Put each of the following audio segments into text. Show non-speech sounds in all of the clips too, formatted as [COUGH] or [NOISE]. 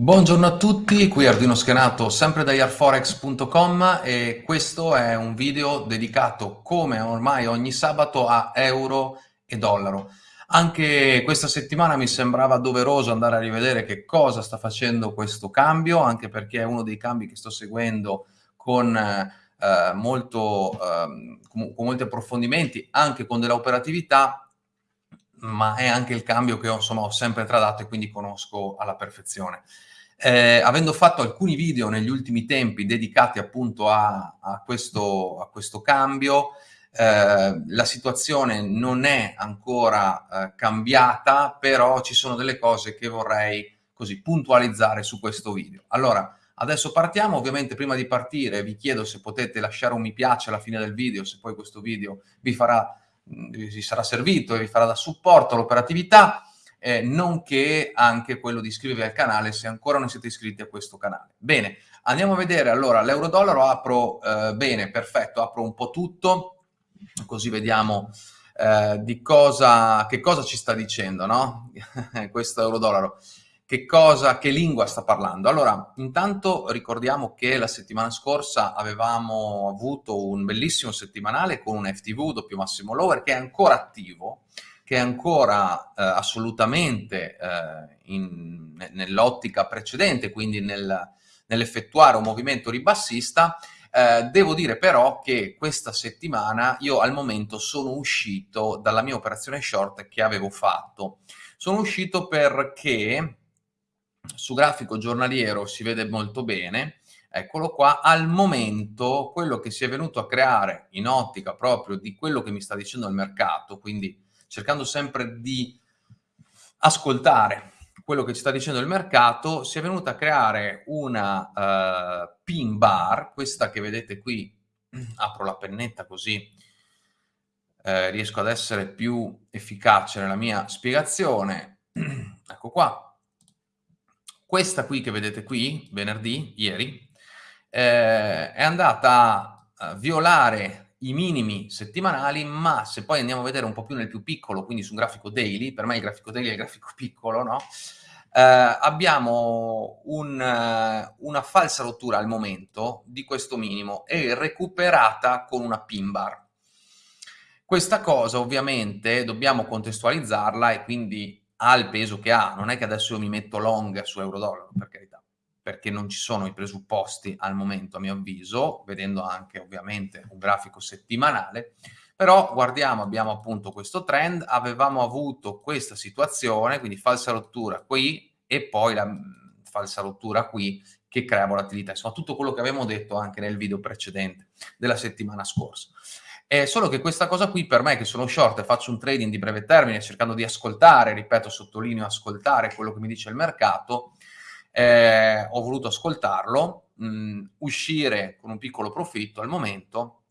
Buongiorno a tutti, qui Arduino Schenato sempre da yarforex.com e questo è un video dedicato come ormai ogni sabato a euro e dollaro. Anche questa settimana mi sembrava doveroso andare a rivedere che cosa sta facendo questo cambio, anche perché è uno dei cambi che sto seguendo con, eh, molto, eh, con molti approfondimenti, anche con della operatività ma è anche il cambio che ho, insomma, ho sempre tradato e quindi conosco alla perfezione. Eh, avendo fatto alcuni video negli ultimi tempi dedicati appunto a, a, questo, a questo, cambio, eh, la situazione non è ancora eh, cambiata, però ci sono delle cose che vorrei così puntualizzare su questo video. Allora, adesso partiamo, ovviamente prima di partire vi chiedo se potete lasciare un mi piace alla fine del video, se poi questo video vi farà vi sarà servito e vi farà da supporto all'operatività, eh, nonché anche quello di iscrivervi al canale se ancora non siete iscritti a questo canale. Bene, andiamo a vedere allora l'euro-dollaro, apro eh, bene, perfetto, apro un po' tutto, così vediamo eh, di cosa, che cosa ci sta dicendo, no? [LAUGHS] questo euro-dollaro che cosa, che lingua sta parlando. Allora, intanto ricordiamo che la settimana scorsa avevamo avuto un bellissimo settimanale con un FTV doppio massimo lower che è ancora attivo, che è ancora eh, assolutamente eh, nell'ottica precedente, quindi nel, nell'effettuare un movimento ribassista, eh, devo dire però che questa settimana io al momento sono uscito dalla mia operazione short che avevo fatto. Sono uscito perché su grafico giornaliero si vede molto bene, eccolo qua, al momento quello che si è venuto a creare in ottica proprio di quello che mi sta dicendo il mercato, quindi cercando sempre di ascoltare quello che ci sta dicendo il mercato, si è venuta a creare una uh, pin bar, questa che vedete qui, [CLEARS THROAT] apro la pennetta così eh, riesco ad essere più efficace nella mia spiegazione, [CLEARS THROAT] ecco qua, questa qui che vedete qui, venerdì, ieri, eh, è andata a violare i minimi settimanali, ma se poi andiamo a vedere un po' più nel più piccolo, quindi su un grafico daily, per me il grafico daily è il grafico [LAUGHS] piccolo, no? Eh, abbiamo un, una falsa rottura al momento di questo minimo e recuperata con una pin bar. Questa cosa ovviamente dobbiamo contestualizzarla e quindi ha il peso che ha, non è che adesso io mi metto long su euro-dollaro, per carità, perché non ci sono i presupposti al momento, a mio avviso, vedendo anche ovviamente un grafico settimanale, però guardiamo, abbiamo appunto questo trend, avevamo avuto questa situazione, quindi falsa rottura qui e poi la falsa rottura qui che crea volatilità, insomma tutto quello che avevamo detto anche nel video precedente della settimana scorsa. È solo che questa cosa qui per me che sono short e faccio un trading di breve termine cercando di ascoltare, ripeto, sottolineo ascoltare quello che mi dice il mercato, eh, ho voluto ascoltarlo, mh, uscire con un piccolo profitto al momento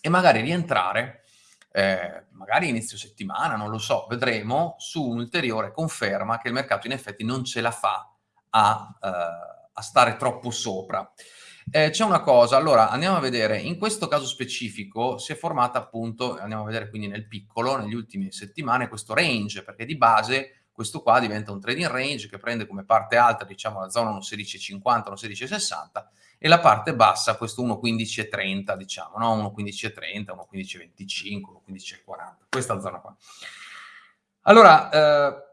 e magari rientrare, eh, magari inizio settimana, non lo so, vedremo, su un'ulteriore conferma che il mercato in effetti non ce la fa a, eh, a stare troppo sopra. Eh, c'è una cosa, allora andiamo a vedere, in questo caso specifico si è formata appunto, andiamo a vedere quindi nel piccolo, negli ultimi settimane, questo range, perché di base questo qua diventa un trading range che prende come parte alta, diciamo, la zona 1.1650, 1.1660 e la parte bassa questo 1.1530, diciamo, no? 1.1530, 1.1525, 1.1540, questa zona qua. Allora, eh,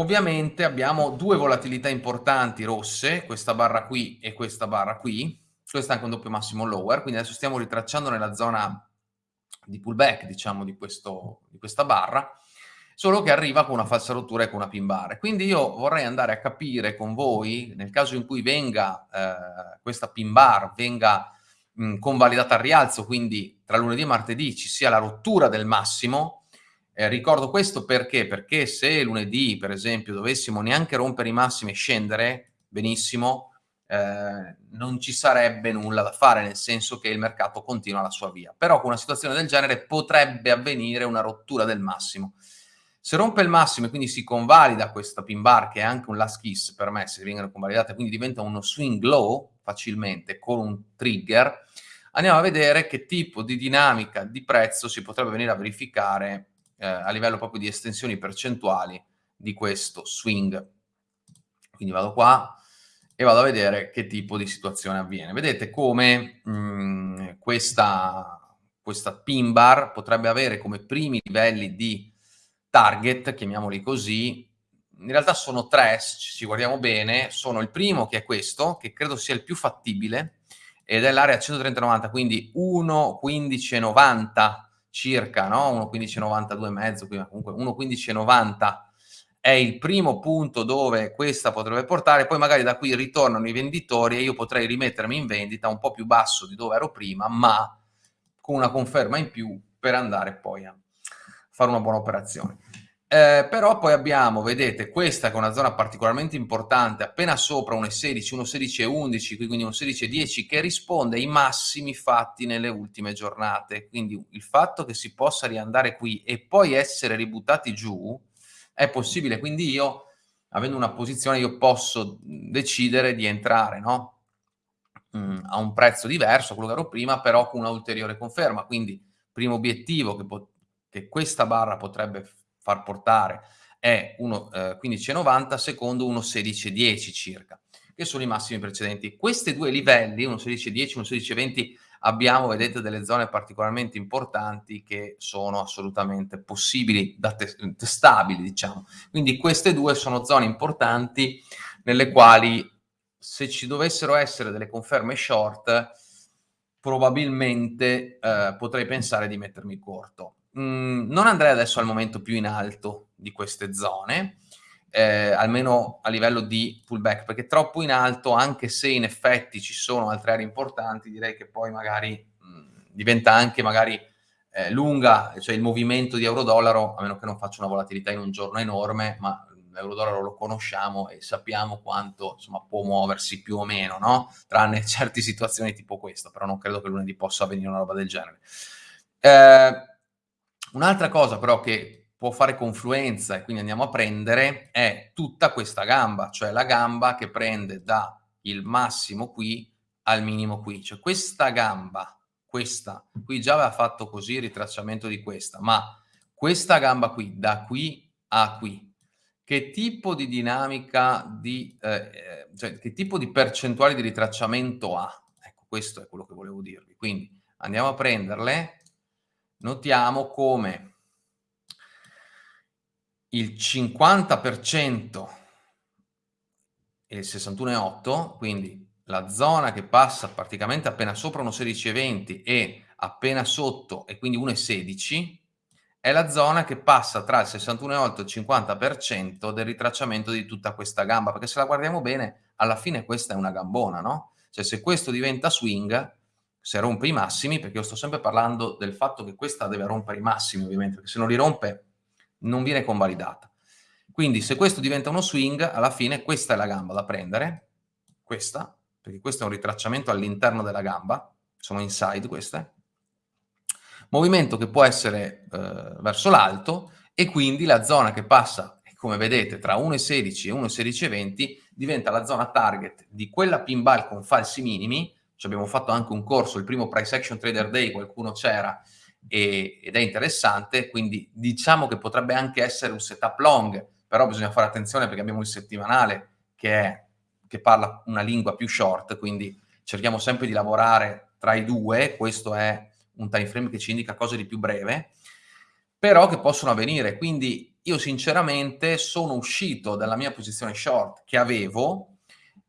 Ovviamente abbiamo due volatilità importanti rosse, questa barra qui e questa barra qui, questo è anche un doppio massimo lower, quindi adesso stiamo ritracciando nella zona di pullback, diciamo, di, questo, di questa barra, solo che arriva con una falsa rottura e con una pin bar. Quindi io vorrei andare a capire con voi, nel caso in cui venga eh, questa pin bar, venga mh, convalidata al rialzo, quindi tra lunedì e martedì ci sia la rottura del massimo, eh, ricordo questo perché? Perché se lunedì, per esempio, dovessimo neanche rompere i massimi e scendere, benissimo, eh, non ci sarebbe nulla da fare, nel senso che il mercato continua la sua via. Però con una situazione del genere potrebbe avvenire una rottura del massimo. Se rompe il massimo e quindi si convalida questa pin bar, che è anche un last kiss per me, se vengono convalidate, quindi diventa uno swing low facilmente con un trigger, andiamo a vedere che tipo di dinamica di prezzo si potrebbe venire a verificare eh, a livello proprio di estensioni percentuali di questo swing Quindi vado qua e vado a vedere che tipo di situazione avviene. Vedete come mh, mm, questa, questa pin bar potrebbe avere come primi livelli di target, chiamiamoli così, in realtà sono tre, ci guardiamo bene, sono il primo che è questo, che credo sia il più fattibile, ed è l'area 130-90, quindi 1.1590 circa, no? 1.1592 e mezzo, comunque 1.1590 è il primo punto dove questa potrebbe portare, poi magari da qui ritornano i venditori e io potrei rimettermi in vendita un po' più basso di dove ero prima, ma con una conferma in più per andare poi a fare una buona operazione. Eh, però poi abbiamo, vedete, questa che è una zona particolarmente importante, appena sopra 1,16, 1,16,11, quindi 1,16,10, che risponde ai massimi fatti nelle ultime giornate. Quindi il fatto che si possa riandare qui e poi essere ributtati giù è possibile. Quindi io, avendo una posizione, io posso decidere di entrare, no? Mm, a un prezzo diverso, quello che ero prima, però con una ulteriore conferma. Quindi, primo obiettivo che, che questa barra potrebbe fare far portare è 1,15,90, eh, secondo 1,16,10 circa, che sono i massimi precedenti. Questi due livelli, 1,16,10, 1,16,20, abbiamo, vedete, delle zone particolarmente importanti che sono assolutamente possibili, da te testabili, diciamo. Quindi queste due sono zone importanti nelle quali se ci dovessero essere delle conferme short, probabilmente eh, potrei pensare di mettermi corto. Mm, non andrei adesso al momento più in alto di queste zone, eh, almeno a livello di pullback, perché troppo in alto, anche se in effetti ci sono altre aree importanti, direi che poi magari mh, mm, diventa anche magari eh, lunga, cioè il movimento di euro-dollaro, a meno che non faccia una volatilità in un giorno enorme, ma l'euro-dollaro lo conosciamo e sappiamo quanto insomma, può muoversi più o meno, no? tranne [LAUGHS] certe situazioni tipo questa, però non credo che lunedì possa avvenire una roba del genere. Eh, Un'altra cosa però che può fare confluenza e quindi andiamo a prendere è tutta questa gamba, cioè la gamba che prende da il massimo qui al minimo qui. Cioè questa gamba, questa, qui già aveva fatto così il ritracciamento di questa, ma questa gamba qui, da qui a qui, che tipo di dinamica di, eh, cioè che tipo di percentuale di ritracciamento ha? Ecco, questo è quello che volevo dirvi. Quindi andiamo a prenderle notiamo come il 50% e il 61,8, quindi la zona che passa praticamente appena sopra 1,16,20 e appena sotto e quindi 1,16 è la zona che passa tra il 61,8 e il 50% del ritracciamento di tutta questa gamba, perché se la guardiamo bene, alla fine questa è una gambona, no? Cioè se questo diventa swing, se rompe i massimi, perché io sto sempre parlando del fatto che questa deve rompere i massimi ovviamente, perché se non li rompe non viene convalidata. Quindi se questo diventa uno swing, alla fine questa è la gamba da prendere, questa, perché questo è un ritracciamento all'interno della gamba, sono inside queste, movimento che può essere eh, verso l'alto e quindi la zona che passa, come vedete, tra 1,16 e 1,16,20 diventa la zona target di quella pin ball con falsi minimi, ci abbiamo fatto anche un corso, il primo Price Action Trader Day, qualcuno c'era ed è interessante, quindi diciamo che potrebbe anche essere un setup long, però bisogna fare attenzione perché abbiamo il settimanale che, è, che parla una lingua più short, quindi cerchiamo sempre di lavorare tra i due, questo è un time frame che ci indica cose di più breve, però che possono avvenire, quindi io sinceramente sono uscito dalla mia posizione short che avevo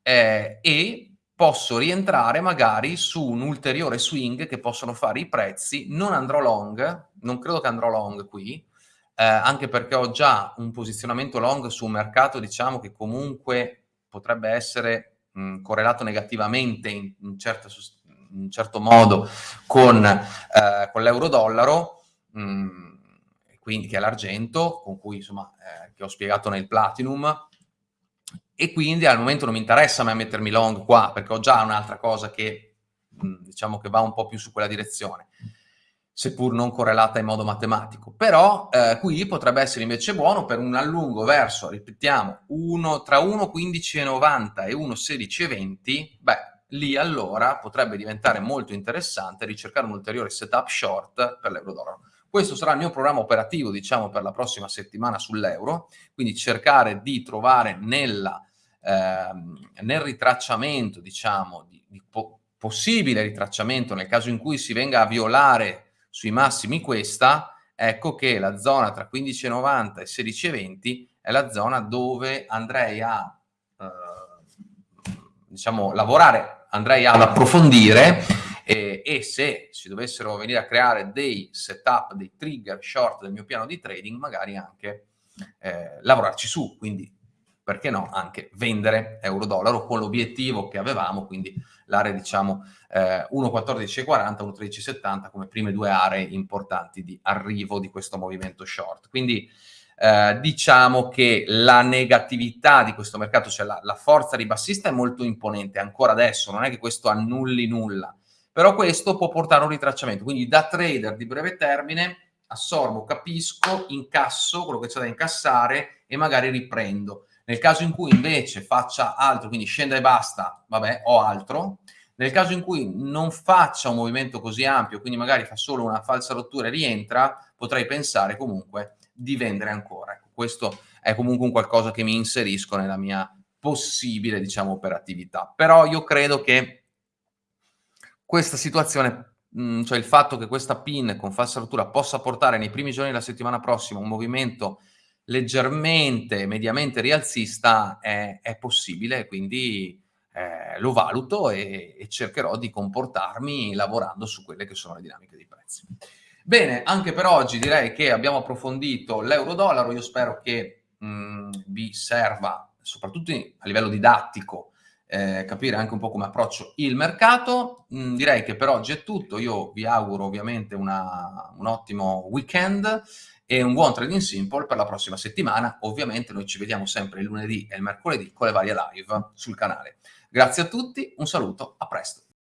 eh, e posso rientrare magari su un ulteriore swing che possono fare i prezzi, non andrò long, non credo che andrò long qui, eh, anche perché ho già un posizionamento long su un mercato, diciamo, che comunque potrebbe essere mh, correlato negativamente in, in, certo, in, certo, modo con, eh, con l'euro-dollaro, quindi che è l'argento, con cui insomma, eh, che ho spiegato nel Platinum, e quindi al momento non mi interessa me mettermi long qua, perché ho già un'altra cosa che, diciamo, che va un po' più su quella direzione, seppur non correlata in modo matematico. Però eh, qui potrebbe essere invece buono per un allungo verso, ripetiamo, uno, tra 1,15,90 e 1,16,20, beh, lì allora potrebbe diventare molto interessante ricercare un ulteriore setup short per l'euro-dollaro. Questo sarà il mio programma operativo, diciamo, per la prossima settimana sull'euro, quindi cercare di trovare nella nel ritracciamento, diciamo, di, di po possibile ritracciamento nel caso in cui si venga a violare sui massimi questa, ecco che la zona tra 15,90 e 16,20 è la zona dove andrei a eh, diciamo, lavorare, andrei ad approfondire e, e, se si dovessero venire a creare dei setup, dei trigger short del mio piano di trading, magari anche eh, lavorarci su, quindi perché no, anche vendere euro-dollaro con l'obiettivo che avevamo, quindi l'area diciamo eh, 1.1440, 1.1370 come prime due aree importanti di arrivo di questo movimento short. Quindi eh, diciamo che la negatività di questo mercato, cioè la, la forza ribassista è molto imponente ancora adesso, non è che questo annulli nulla, però questo può portare a un ritracciamento, quindi da trader di breve termine assorbo, capisco, incasso quello che c'è da incassare e magari riprendo. Nel caso in cui invece faccia altro, quindi scenda e basta, vabbè, ho altro. Nel caso in cui non faccia un movimento così ampio, quindi magari fa solo una falsa rottura e rientra, potrei pensare comunque di vendere ancora. Ecco, questo è comunque un qualcosa che mi inserisco nella mia possibile, diciamo, operatività. Però io credo che questa situazione mh, cioè il fatto che questa pin con falsa rottura possa portare nei primi giorni della settimana prossima un movimento leggermente, mediamente rialzista è, è possibile, quindi eh, lo valuto e, e, cercherò di comportarmi lavorando su quelle che sono le dinamiche dei prezzi. Bene, anche per oggi direi che abbiamo approfondito l'euro-dollaro, io spero che mh, vi serva, soprattutto a livello didattico, eh, capire anche un po' come approccio il mercato. Mm, direi che per oggi è tutto, io vi auguro ovviamente una, un ottimo weekend e un buon trading simple per la prossima settimana. Ovviamente noi ci vediamo sempre il lunedì e il mercoledì con le varie live sul canale. Grazie a tutti, un saluto, a presto.